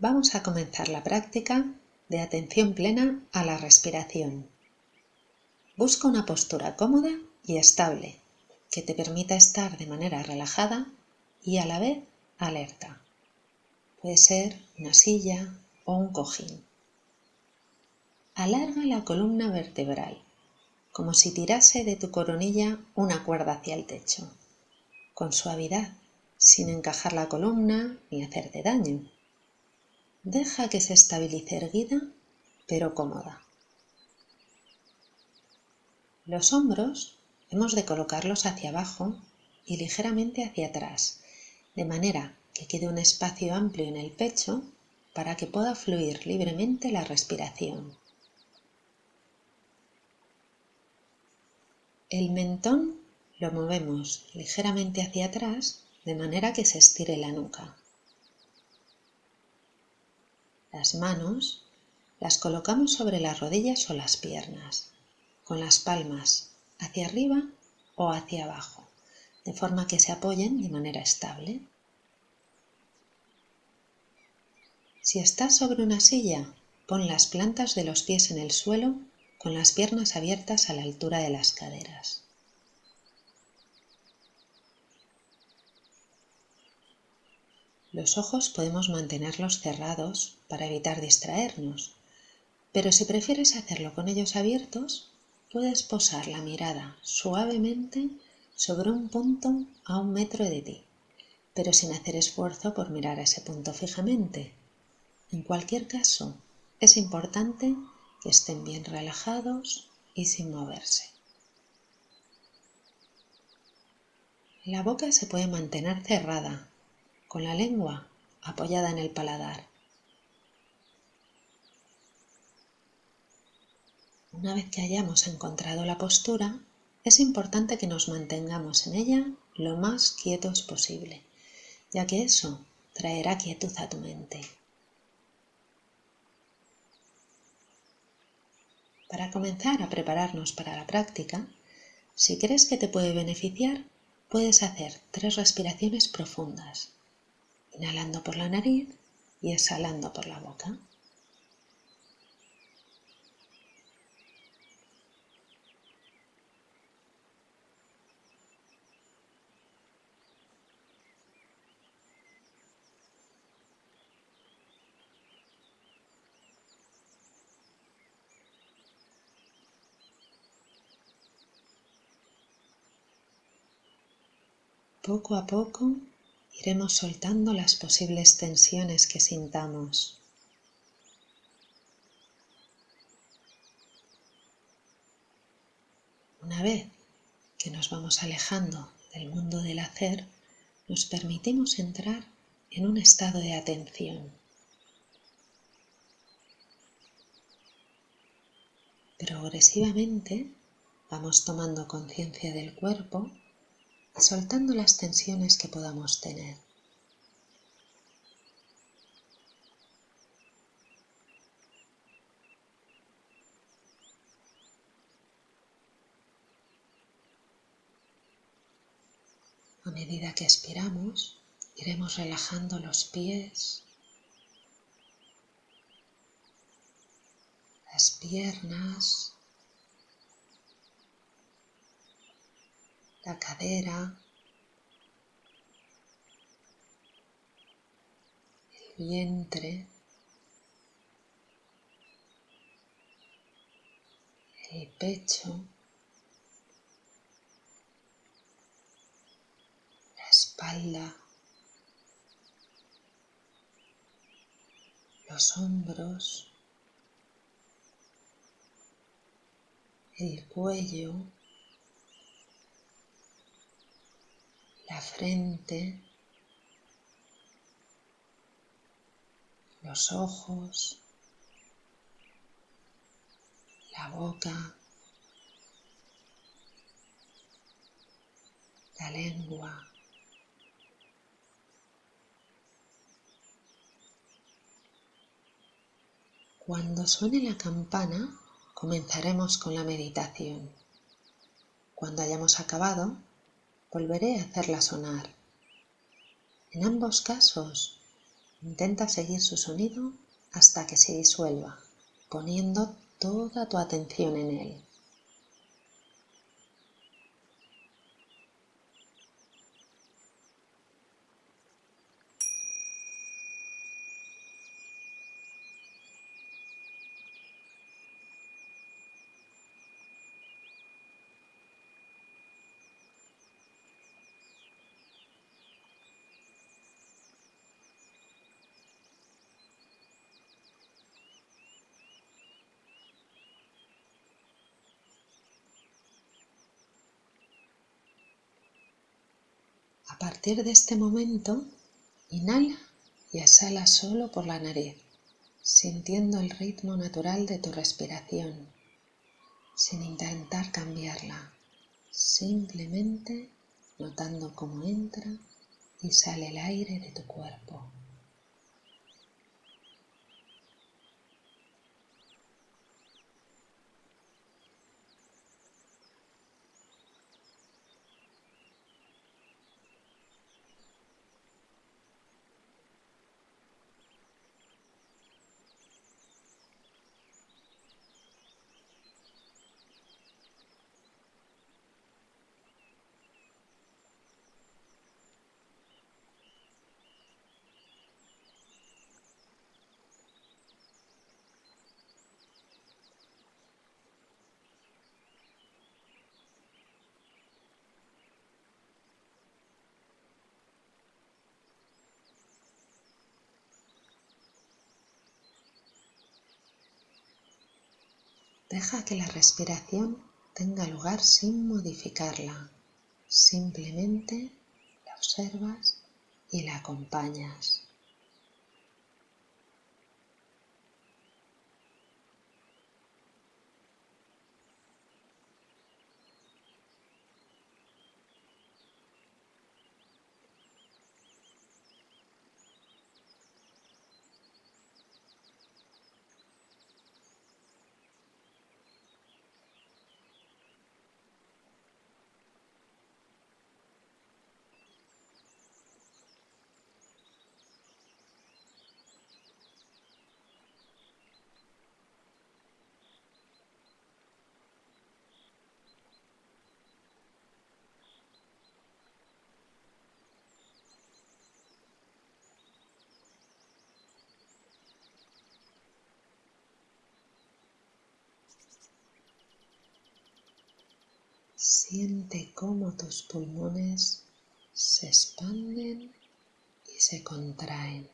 Vamos a comenzar la práctica de atención plena a la respiración. Busca una postura cómoda y estable que te permita estar de manera relajada y a la vez alerta. Puede ser una silla o un cojín. Alarga la columna vertebral, como si tirase de tu coronilla una cuerda hacia el techo, con suavidad, sin encajar la columna ni hacerte daño. Deja que se estabilice erguida, pero cómoda. Los hombros hemos de colocarlos hacia abajo y ligeramente hacia atrás, de manera que quede un espacio amplio en el pecho para que pueda fluir libremente la respiración. El mentón lo movemos ligeramente hacia atrás de manera que se estire la nuca. Las manos las colocamos sobre las rodillas o las piernas, con las palmas hacia arriba o hacia abajo, de forma que se apoyen de manera estable. Si estás sobre una silla, pon las plantas de los pies en el suelo con las piernas abiertas a la altura de las caderas. Los ojos podemos mantenerlos cerrados para evitar distraernos, pero si prefieres hacerlo con ellos abiertos, puedes posar la mirada suavemente sobre un punto a un metro de ti, pero sin hacer esfuerzo por mirar a ese punto fijamente. En cualquier caso, es importante que estén bien relajados y sin moverse. La boca se puede mantener cerrada con la lengua apoyada en el paladar. Una vez que hayamos encontrado la postura, es importante que nos mantengamos en ella lo más quietos posible, ya que eso traerá quietud a tu mente. Para comenzar a prepararnos para la práctica, si crees que te puede beneficiar, puedes hacer tres respiraciones profundas inhalando por la nariz y exhalando por la boca. Poco a poco iremos soltando las posibles tensiones que sintamos. Una vez que nos vamos alejando del mundo del hacer, nos permitimos entrar en un estado de atención. Progresivamente vamos tomando conciencia del cuerpo soltando las tensiones que podamos tener. A medida que expiramos, iremos relajando los pies, las piernas, la cadera, el vientre, el pecho, la espalda, los hombros, el cuello, la frente, los ojos, la boca, la lengua. Cuando suene la campana, comenzaremos con la meditación. Cuando hayamos acabado, volveré a hacerla sonar. En ambos casos, Intenta seguir su sonido hasta que se disuelva, poniendo toda tu atención en él. A partir de este momento, inhala y exhala solo por la nariz, sintiendo el ritmo natural de tu respiración, sin intentar cambiarla, simplemente notando cómo entra y sale el aire de tu cuerpo. Deja que la respiración tenga lugar sin modificarla. Simplemente la observas y la acompañas. Siente cómo tus pulmones se expanden y se contraen.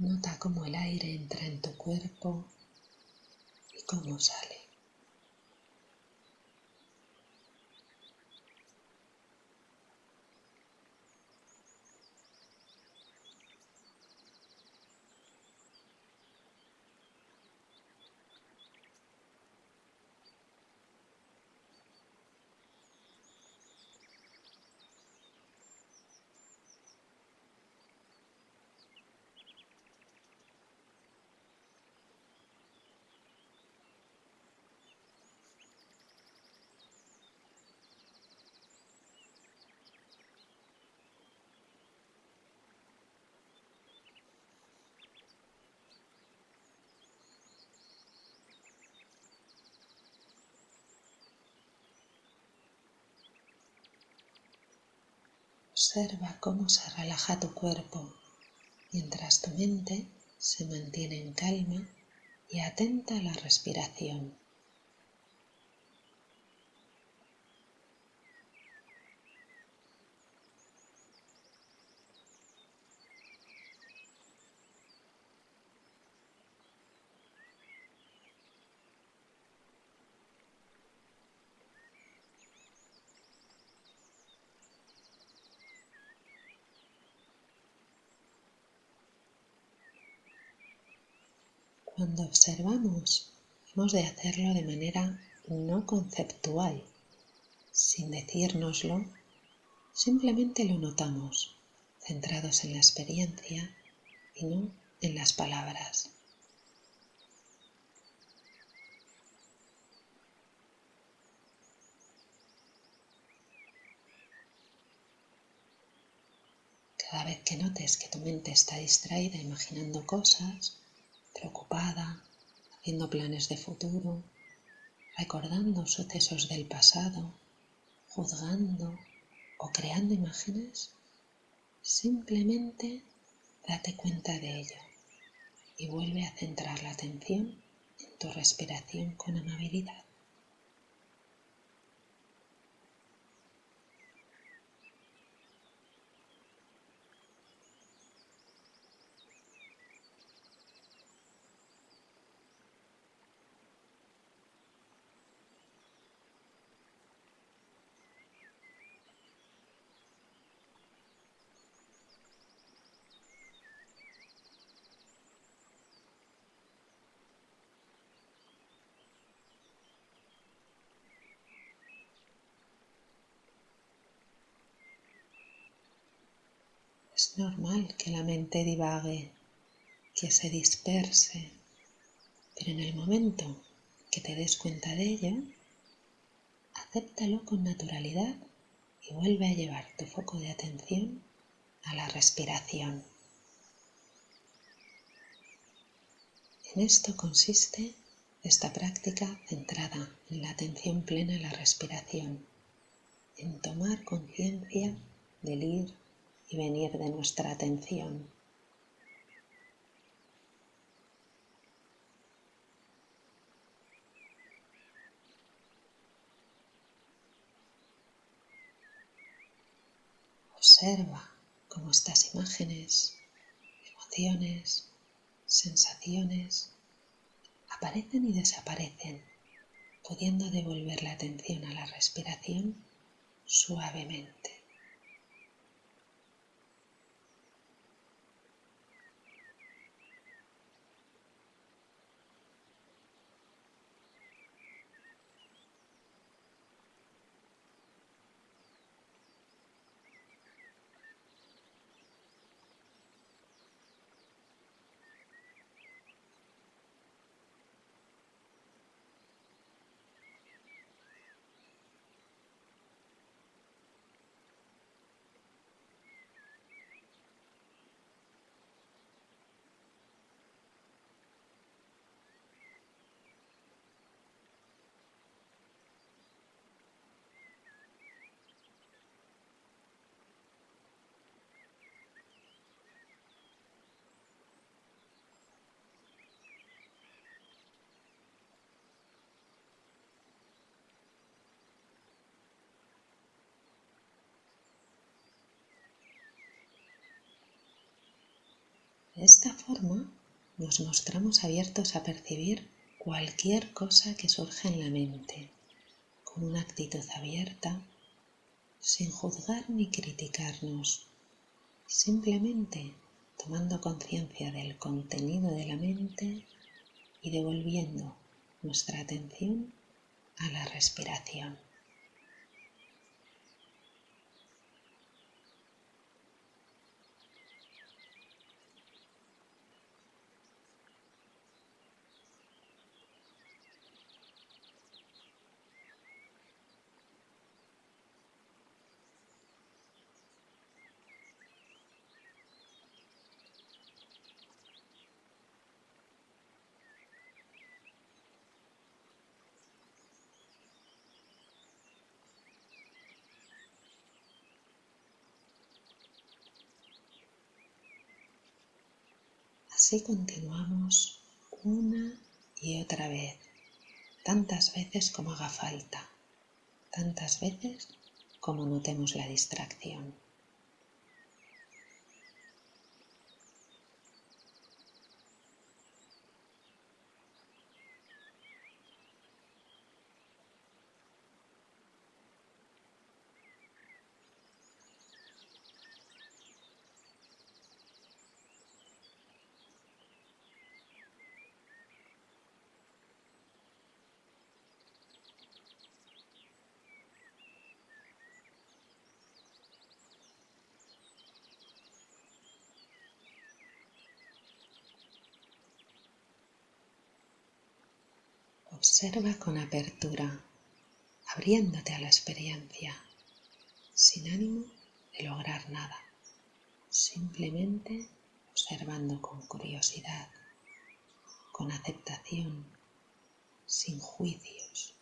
Nota cómo el aire entra en tu cuerpo y cómo sale. Observa cómo se relaja tu cuerpo mientras tu mente se mantiene en calma y atenta a la respiración. Cuando observamos, hemos de hacerlo de manera no conceptual, sin decírnoslo, simplemente lo notamos, centrados en la experiencia y no en las palabras. Cada vez que notes que tu mente está distraída imaginando cosas, preocupada, haciendo planes de futuro, recordando sucesos del pasado, juzgando o creando imágenes, simplemente date cuenta de ello y vuelve a centrar la atención en tu respiración con amabilidad. Es normal que la mente divague, que se disperse, pero en el momento que te des cuenta de ello, acéptalo con naturalidad y vuelve a llevar tu foco de atención a la respiración. En esto consiste esta práctica centrada en la atención plena a la respiración, en tomar conciencia del ir y venir de nuestra atención. Observa cómo estas imágenes, emociones, sensaciones aparecen y desaparecen, pudiendo devolver la atención a la respiración suavemente. De esta forma nos mostramos abiertos a percibir cualquier cosa que surja en la mente, con una actitud abierta, sin juzgar ni criticarnos, simplemente tomando conciencia del contenido de la mente y devolviendo nuestra atención a la respiración. Así continuamos una y otra vez, tantas veces como haga falta, tantas veces como notemos la distracción. Observa con apertura, abriéndote a la experiencia, sin ánimo de lograr nada, simplemente observando con curiosidad, con aceptación, sin juicios.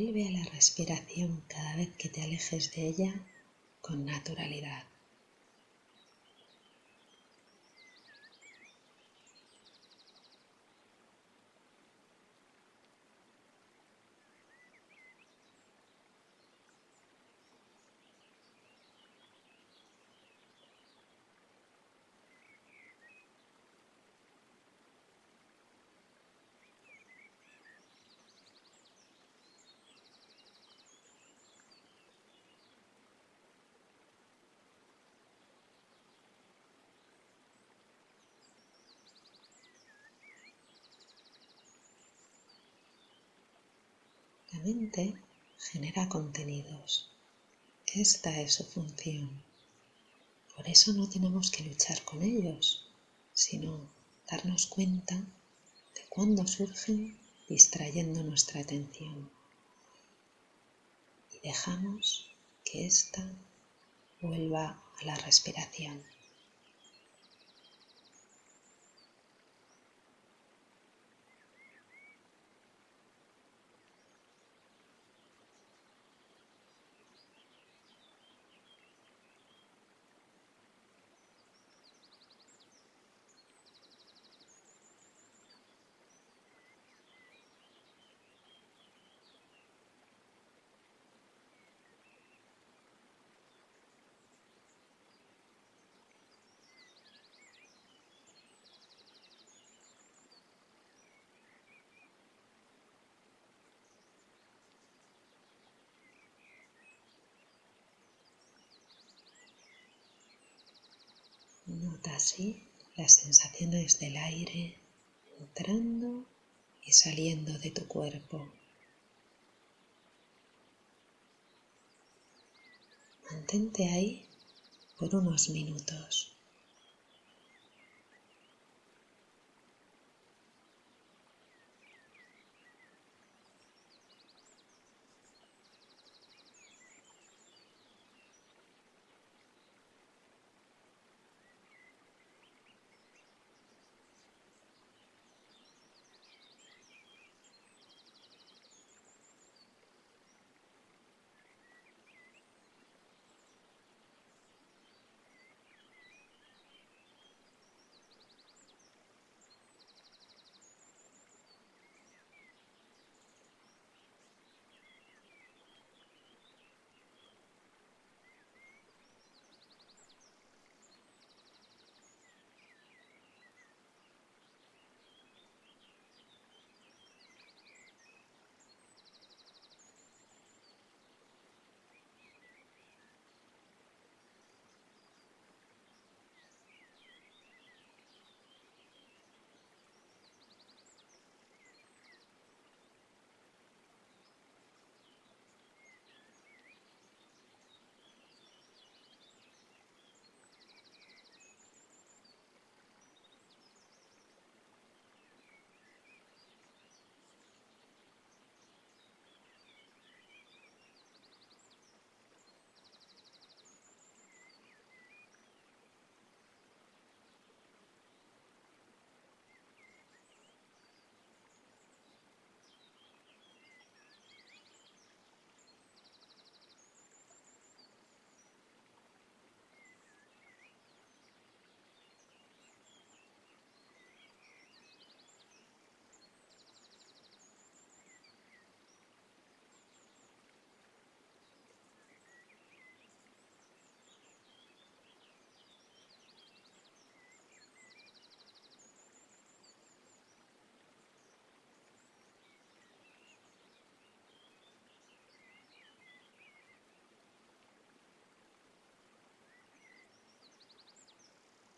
Vuelve a la respiración cada vez que te alejes de ella con naturalidad. Genera contenidos. Esta es su función. Por eso no tenemos que luchar con ellos, sino darnos cuenta de cuándo surgen distrayendo nuestra atención. Y dejamos que ésta vuelva a la respiración. Nota así las sensaciones del aire entrando y saliendo de tu cuerpo. Mantente ahí por unos minutos.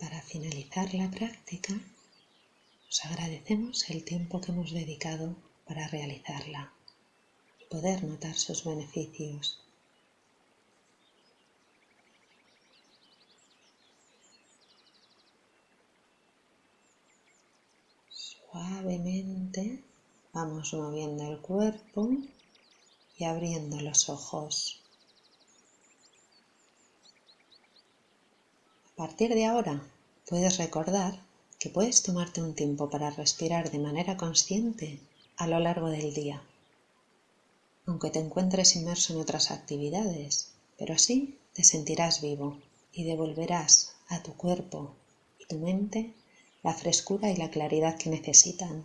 Para finalizar la práctica, os agradecemos el tiempo que hemos dedicado para realizarla y poder notar sus beneficios. Suavemente vamos moviendo el cuerpo y abriendo los ojos. Partir de ahora puedes recordar que puedes tomarte un tiempo para respirar de manera consciente a lo largo del día, aunque te encuentres inmerso en otras actividades, pero así te sentirás vivo y devolverás a tu cuerpo y tu mente la frescura y la claridad que necesitan